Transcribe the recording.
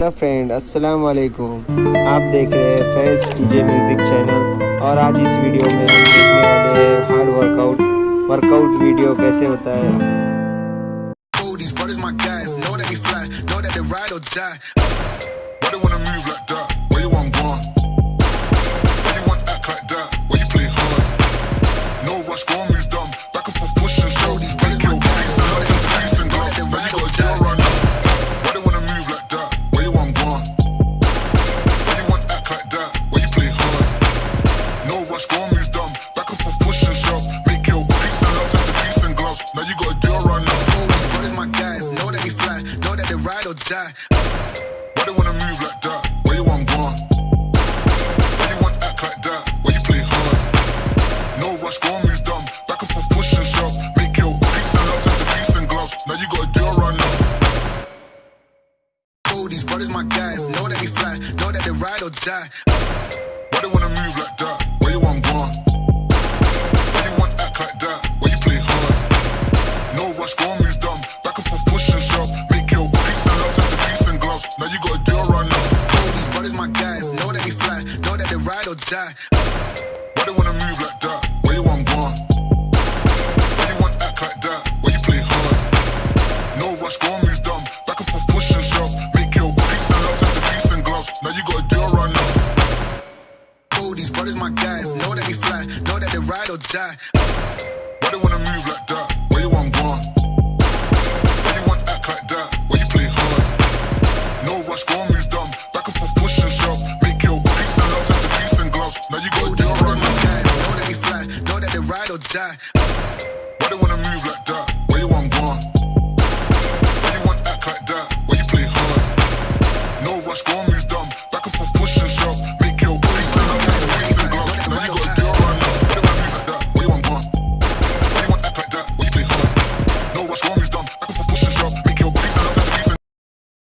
Hello friend अस्सलाम वालेकुम आप देख रहे हैं फैज डीजे म्यूज़िक चैनल और आज इस वीडियो में हम देखने वाले हैं हार्ड वर्कआउट वर्कआउट वीडियो कैसे होता है? Rush, go dumb. Back and forth, push and shove. Make your peace and love turn to peace and gloves. Now you do a run up. Ooh, these brothers my guys. Know that we fly, know that they ride or die. Why they wanna move like that? Where you want gone? Why you want act like that? Why you play hard? No rush, on, dumb. Back and forth, push and shove. Make your peace and love turn to peace and gloves. Now you do a run up. Ooh, these brothers my guys. Know that we fly, know that they ride or die. Why they wanna move like that? Where you want gone? Why you want act like that? Why you play hard? No rush, go on, move dumb. Back and forth, push and shove. Make your peace and love turn peace and gloves. Now you gotta do a run up. Ooh, these brothers my guys. Know that we fly, know that they ride or die. Why they wanna move like that? Where you want gone? Brothers my guys. Know that we fly, know that they ride or die. Why they wanna move like that? Where you want gone? Why you want act like that? Why you play hard? No rush, go on, move dumb. Back and forth, push and shove. Make your peace and love turn to peace and gloves. Now you gotta do a run up. Know that we fly, know that they ride or die.